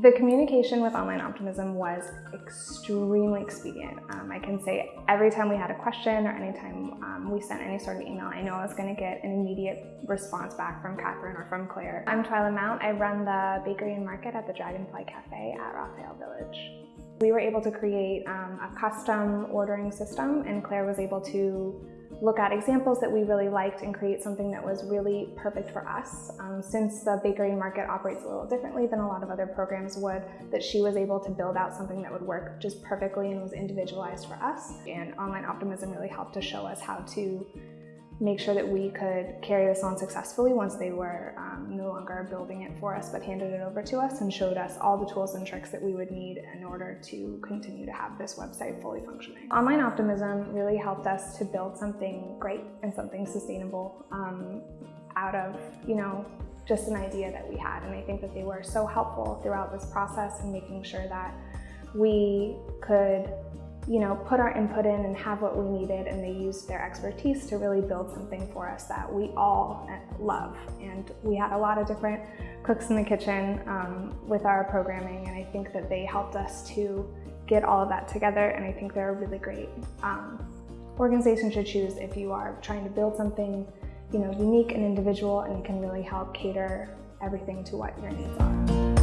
The communication with Online Optimism was extremely expedient. Um, I can say every time we had a question or anytime um, we sent any sort of email, I know I was going to get an immediate response back from Catherine or from Claire. I'm Twyla Mount. I run the bakery and market at the Dragonfly Cafe at Raphael Village. We were able to create um, a custom ordering system and Claire was able to look at examples that we really liked and create something that was really perfect for us. Um, since the bakery market operates a little differently than a lot of other programs would, that she was able to build out something that would work just perfectly and was individualized for us. And Online Optimism really helped to show us how to make sure that we could carry this on successfully once they were um, no longer building it for us but handed it over to us and showed us all the tools and tricks that we would need in order to continue to have this website fully functioning. Online Optimism really helped us to build something great and something sustainable um, out of, you know, just an idea that we had and I think that they were so helpful throughout this process and making sure that we could you know, put our input in and have what we needed and they used their expertise to really build something for us that we all love. And we had a lot of different cooks in the kitchen um, with our programming and I think that they helped us to get all of that together and I think they're a really great um, organization to choose if you are trying to build something you know, unique and individual and can really help cater everything to what your needs are.